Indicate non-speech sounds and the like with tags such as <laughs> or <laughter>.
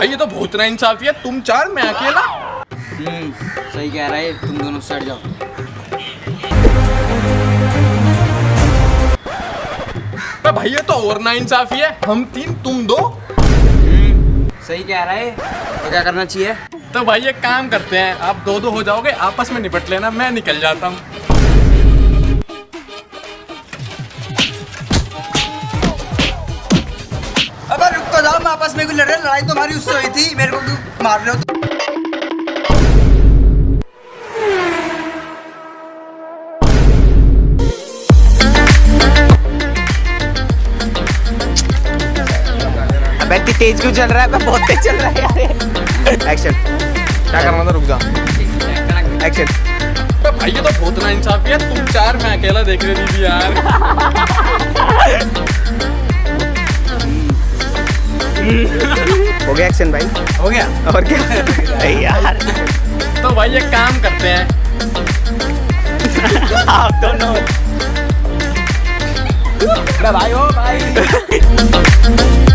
तो बहुत ना इंसाफी है। तुम चार मैं अकेला। हम्म सही कह रहा है तुम दोनों सड़ जाओ। भाई ये तो और ना इंसाफी है। हम तीन तुम दो। हम्म सही कह रहा है तो क्या करना चाहिए? तो भाई एक काम करते हैं आप दो दो हो जाओगे आपस में निपट लेना मैं निकल जाता हूँ। आपस में लड़ रहे लड़ाई तो हमारी उससे हुई थी मेरे को क्यों मार रहे हो अबे इतनी तेज क्यों चल रहा है? बहुत तेज चल रहा है यार। एक्शन क्या करना था? रुक जा। एक्शन भाई ये तो बहुत ना इंसाफी है तुम चार मैं अकेला देख रही थी यार। <laughs> हो गया एक्शन भाई। हो गया। और क्या? यार। तो भाई ये काम करते हैं। आप दोनों भाई हो भाई। <laughs>